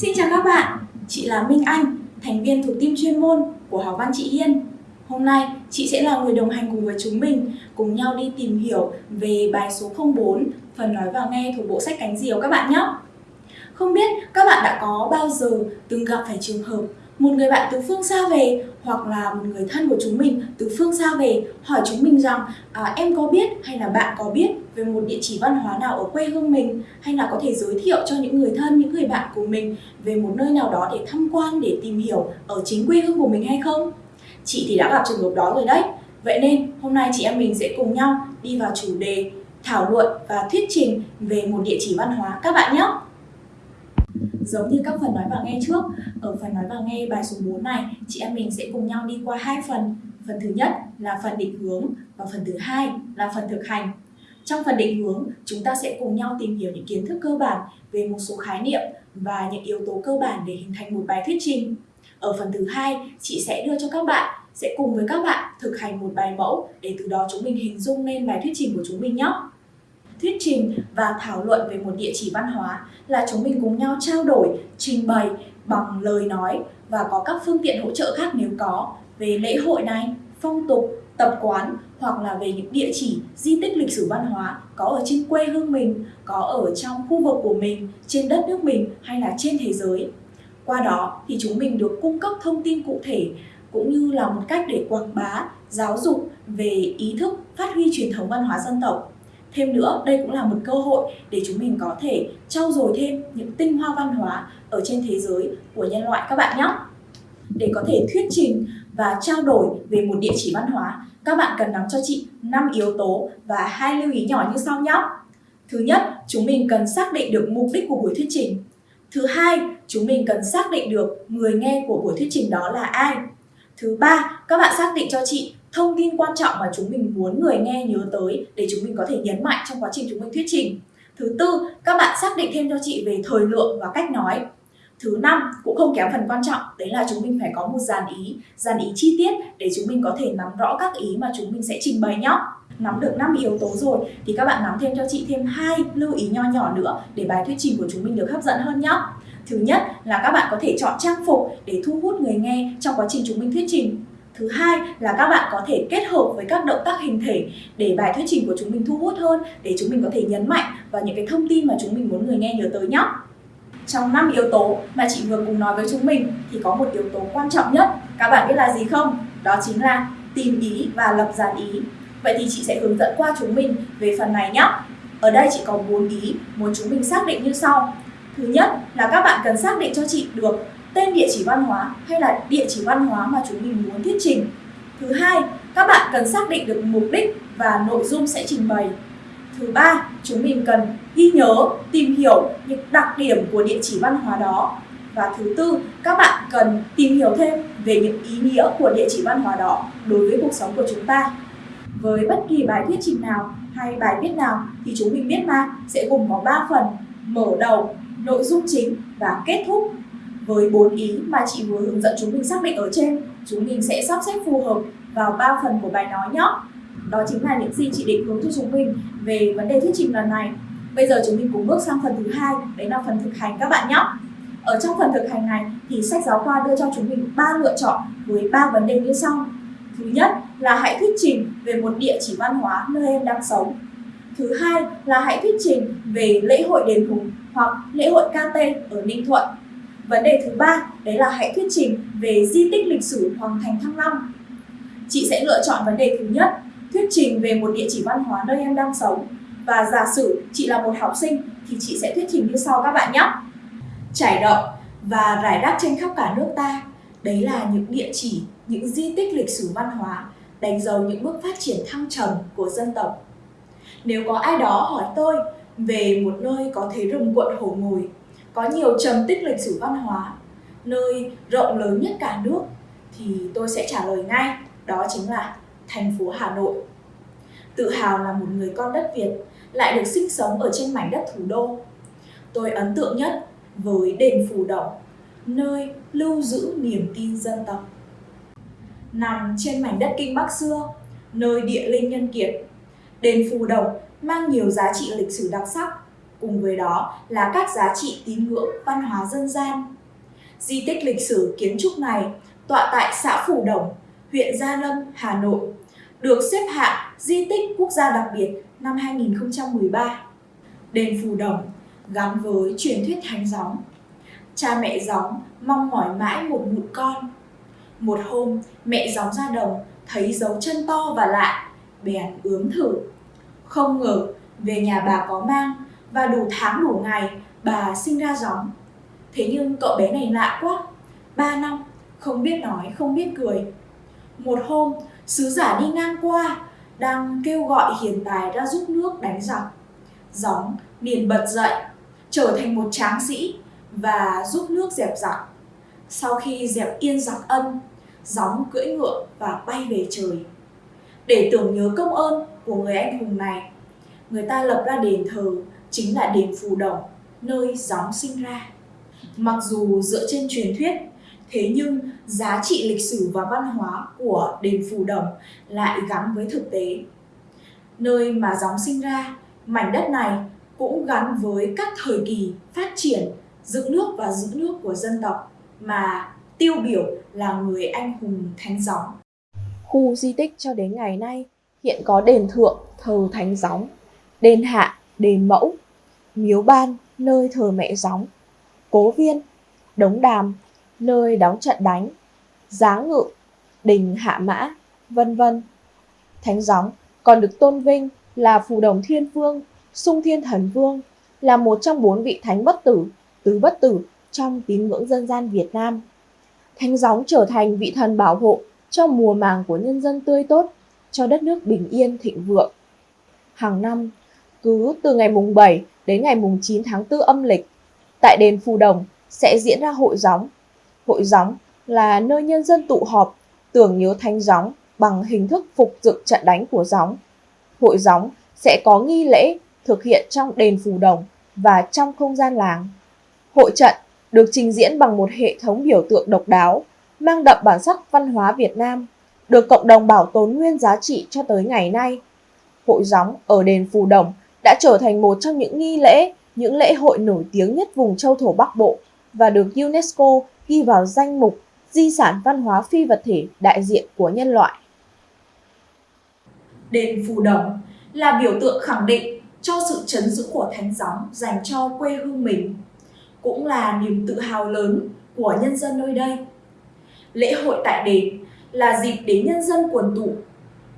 Xin chào các bạn, chị là Minh Anh, thành viên thuộc team chuyên môn của học văn chị Hiên. Hôm nay, chị sẽ là người đồng hành cùng với chúng mình cùng nhau đi tìm hiểu về bài số 04, phần nói và nghe thuộc bộ sách Cánh Diều các bạn nhé. Không biết các bạn đã có bao giờ từng gặp phải trường hợp một người bạn từ phương xa về hoặc là một người thân của chúng mình từ phương xa về hỏi chúng mình rằng à, em có biết hay là bạn có biết về một địa chỉ văn hóa nào ở quê hương mình hay là có thể giới thiệu cho những người thân, những người bạn của mình về một nơi nào đó để tham quan, để tìm hiểu ở chính quê hương của mình hay không? Chị thì đã gặp trường hợp đó rồi đấy. Vậy nên hôm nay chị em mình sẽ cùng nhau đi vào chủ đề thảo luận và thuyết trình về một địa chỉ văn hóa các bạn nhé. Giống như các phần nói và nghe trước, ở phần nói và nghe bài số 4 này, chị em mình sẽ cùng nhau đi qua hai phần. Phần thứ nhất là phần định hướng và phần thứ hai là phần thực hành. Trong phần định hướng, chúng ta sẽ cùng nhau tìm hiểu những kiến thức cơ bản về một số khái niệm và những yếu tố cơ bản để hình thành một bài thuyết trình. Ở phần thứ hai, chị sẽ đưa cho các bạn sẽ cùng với các bạn thực hành một bài mẫu để từ đó chúng mình hình dung lên bài thuyết trình của chúng mình nhé thuyết trình và thảo luận về một địa chỉ văn hóa là chúng mình cùng nhau trao đổi, trình bày bằng lời nói và có các phương tiện hỗ trợ khác nếu có về lễ hội này, phong tục, tập quán hoặc là về những địa chỉ di tích lịch sử văn hóa có ở trên quê hương mình, có ở trong khu vực của mình, trên đất nước mình hay là trên thế giới. Qua đó thì chúng mình được cung cấp thông tin cụ thể cũng như là một cách để quảng bá, giáo dục về ý thức phát huy truyền thống văn hóa dân tộc Thêm nữa, đây cũng là một cơ hội để chúng mình có thể trau dồi thêm những tinh hoa văn hóa ở trên thế giới của nhân loại các bạn nhé. Để có thể thuyết trình và trao đổi về một địa chỉ văn hóa, các bạn cần nắm cho chị 5 yếu tố và hai lưu ý nhỏ như sau nhé. Thứ nhất, chúng mình cần xác định được mục đích của buổi thuyết trình. Thứ hai, chúng mình cần xác định được người nghe của buổi thuyết trình đó là ai. Thứ ba, các bạn xác định cho chị thông tin quan trọng mà chúng mình muốn người nghe nhớ tới để chúng mình có thể nhấn mạnh trong quá trình chúng mình thuyết trình. Thứ tư, các bạn xác định thêm cho chị về thời lượng và cách nói. Thứ năm, cũng không kém phần quan trọng, đấy là chúng mình phải có một dàn ý, dàn ý chi tiết để chúng mình có thể nắm rõ các ý mà chúng mình sẽ trình bày nhé. Nắm được 5 yếu tố rồi thì các bạn nắm thêm cho chị thêm hai lưu ý nho nhỏ nữa để bài thuyết trình của chúng mình được hấp dẫn hơn nhé. Thứ nhất là các bạn có thể chọn trang phục để thu hút người nghe trong quá trình chúng mình thuyết trình. Thứ hai là các bạn có thể kết hợp với các động tác hình thể để bài thuyết trình của chúng mình thu hút hơn, để chúng mình có thể nhấn mạnh vào những cái thông tin mà chúng mình muốn người nghe nhớ tới nhé. Trong 5 yếu tố mà chị vừa cùng nói với chúng mình thì có một yếu tố quan trọng nhất. Các bạn biết là gì không? Đó chính là tìm ý và lập dàn ý. Vậy thì chị sẽ hướng dẫn qua chúng mình về phần này nhé. Ở đây chị có 4 ý, muốn chúng mình xác định như sau. Thứ nhất là các bạn cần xác định cho chị được tên địa chỉ văn hóa hay là địa chỉ văn hóa mà chúng mình muốn thuyết trình. Thứ hai, các bạn cần xác định được mục đích và nội dung sẽ trình bày. Thứ ba, chúng mình cần ghi nhớ, tìm hiểu những đặc điểm của địa chỉ văn hóa đó. Và thứ tư, các bạn cần tìm hiểu thêm về những ý nghĩa của địa chỉ văn hóa đó đối với cuộc sống của chúng ta. Với bất kỳ bài thuyết trình nào hay bài viết nào thì chúng mình biết mà sẽ gồm có 3 phần mở đầu, nội dung chính và kết thúc với bốn ý mà chị vừa hướng dẫn chúng mình xác định ở trên. Chúng mình sẽ sắp xếp phù hợp vào ba phần của bài nói nhé. Đó chính là những gì chị định hướng cho chúng mình về vấn đề thuyết trình lần này. Bây giờ chúng mình cùng bước sang phần thứ hai, đấy là phần thực hành các bạn nhé. Ở trong phần thực hành này thì sách giáo khoa đưa cho chúng mình ba lựa chọn với ba vấn đề như sau. Thứ nhất là hãy thuyết trình về một địa chỉ văn hóa nơi em đang sống. Thứ hai là hãy thuyết trình về lễ hội đền hùng hoặc lễ hội KT ở Ninh Thuận. Vấn đề thứ ba đấy là hãy thuyết trình về di tích lịch sử Hoàng Thành Thăng Long. Chị sẽ lựa chọn vấn đề thứ nhất, thuyết trình về một địa chỉ văn hóa nơi em đang sống. Và giả sử chị là một học sinh thì chị sẽ thuyết trình như sau các bạn nhé. Trải rộng và rải rác trên khắp cả nước ta, đấy là những địa chỉ, những di tích lịch sử văn hóa đánh dấu những bước phát triển thăng trầm của dân tộc. Nếu có ai đó hỏi tôi về một nơi có thế rừng cuộn hổ ngồi có nhiều trầm tích lịch sử văn hóa nơi rộng lớn nhất cả nước thì tôi sẽ trả lời ngay đó chính là thành phố Hà Nội. Tự hào là một người con đất Việt lại được sinh sống ở trên mảnh đất thủ đô. Tôi ấn tượng nhất với đền Phù Đồng, nơi lưu giữ niềm tin dân tộc. Nằm trên mảnh đất Kinh Bắc xưa, nơi địa linh nhân kiệt, đền Phù Đồng mang nhiều giá trị lịch sử đặc sắc cùng với đó là các giá trị tín ngưỡng văn hóa dân gian. Di tích lịch sử kiến trúc này tọa tại xã Phủ Đồng, huyện Gia Lâm, Hà Nội, được xếp hạng di tích quốc gia đặc biệt năm 2013. Đền Phù Đồng gắn với truyền thuyết thánh gióng. Cha mẹ gióng mong mỏi mãi một mụn con. Một hôm, mẹ gióng ra đồng thấy dấu chân to và lạ, bèn ướm thử. Không ngờ, về nhà bà có mang và đủ tháng đủ ngày bà sinh ra gióng. Thế nhưng cậu bé này lạ quá, ba năm, không biết nói, không biết cười. Một hôm, sứ giả đi ngang qua, đang kêu gọi hiền tài ra giúp nước đánh giặc. Gióng liền bật dậy, trở thành một tráng sĩ và giúp nước dẹp giặc. Sau khi dẹp yên giặc ân, gióng cưỡi ngựa và bay về trời. Để tưởng nhớ công ơn của người anh hùng này, người ta lập ra đền thờ chính là đền Phù Đồng, nơi gióng sinh ra. Mặc dù dựa trên truyền thuyết, thế nhưng giá trị lịch sử và văn hóa của đền Phù Đồng lại gắn với thực tế. Nơi mà gióng sinh ra, mảnh đất này cũng gắn với các thời kỳ phát triển dựng nước và giữ nước của dân tộc mà tiêu biểu là người anh hùng thánh gióng. Khu di tích cho đến ngày nay hiện có đền thượng thờ thánh gióng, đền hạ đền mẫu, miếu ban nơi thờ mẹ gióng, cố viên, đống đàm nơi đóng trận đánh, giá ngự, đình hạ mã, vân vân. Thánh gióng còn được tôn vinh là phù đồng thiên vương, sung thiên thần vương, là một trong bốn vị thánh bất tử, tứ bất tử trong tín ngưỡng dân gian Việt Nam. Thánh gióng trở thành vị thần bảo hộ cho mùa màng của nhân dân tươi tốt, cho đất nước bình yên thịnh vượng. Hàng năm, cứ từ ngày mùng 7 đến ngày mùng 9 tháng 4 âm lịch, tại đền Phù Đồng sẽ diễn ra hội gióng. Hội gióng là nơi nhân dân tụ họp, tưởng nhớ thánh gióng bằng hình thức phục dựng trận đánh của gióng. Hội gióng sẽ có nghi lễ thực hiện trong đền Phù Đồng và trong không gian làng. Hội trận được trình diễn bằng một hệ thống biểu tượng độc đáo, mang đậm bản sắc văn hóa Việt Nam, được cộng đồng bảo tồn nguyên giá trị cho tới ngày nay. Hội gióng ở đền Phù Đồng đã trở thành một trong những nghi lễ, những lễ hội nổi tiếng nhất vùng châu thổ Bắc Bộ và được UNESCO ghi vào danh mục di sản văn hóa phi vật thể đại diện của nhân loại. Đền Phù Đồng là biểu tượng khẳng định cho sự chấn giữ của thánh gióng dành cho quê hương mình cũng là niềm tự hào lớn của nhân dân nơi đây. Lễ hội tại đền là dịp để nhân dân quần tụ,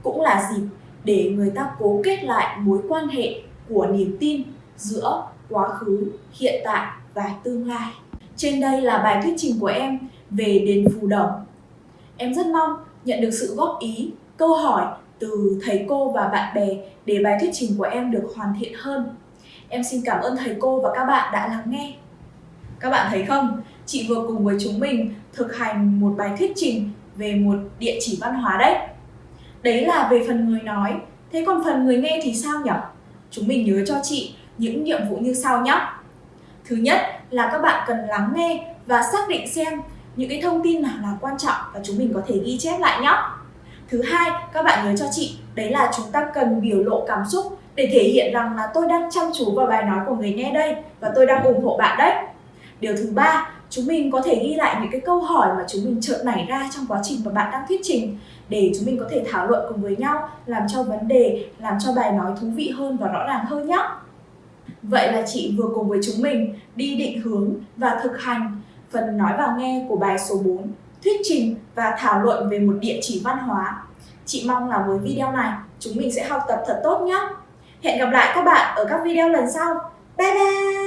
cũng là dịp để người ta cố kết lại mối quan hệ của niềm tin giữa quá khứ, hiện tại và tương lai. Trên đây là bài thuyết trình của em về đền Phù Đồng. Em rất mong nhận được sự góp ý, câu hỏi từ thầy cô và bạn bè để bài thuyết trình của em được hoàn thiện hơn. Em xin cảm ơn thầy cô và các bạn đã lắng nghe. Các bạn thấy không? Chị vừa cùng với chúng mình thực hành một bài thuyết trình về một địa chỉ văn hóa đấy. Đấy là về phần người nói. Thế còn phần người nghe thì sao nhỉ? Chúng mình nhớ cho chị những nhiệm vụ như sau nhé. Thứ nhất là các bạn cần lắng nghe và xác định xem những cái thông tin nào là quan trọng và chúng mình có thể ghi chép lại nhé. Thứ hai, các bạn nhớ cho chị, đấy là chúng ta cần biểu lộ cảm xúc để thể hiện rằng là tôi đang chăm chú vào bài nói của người nghe đây và tôi đang ủng hộ bạn đấy. Điều thứ ba, chúng mình có thể ghi lại những cái câu hỏi mà chúng mình chợt nảy ra trong quá trình mà bạn đang thuyết trình để chúng mình có thể thảo luận cùng với nhau, làm cho vấn đề, làm cho bài nói thú vị hơn và rõ ràng hơn nhé. Vậy là chị vừa cùng với chúng mình đi định hướng và thực hành phần nói vào nghe của bài số 4, thuyết trình và thảo luận về một địa chỉ văn hóa. Chị mong là với video này chúng mình sẽ học tập thật tốt nhé. Hẹn gặp lại các bạn ở các video lần sau. Bye bye!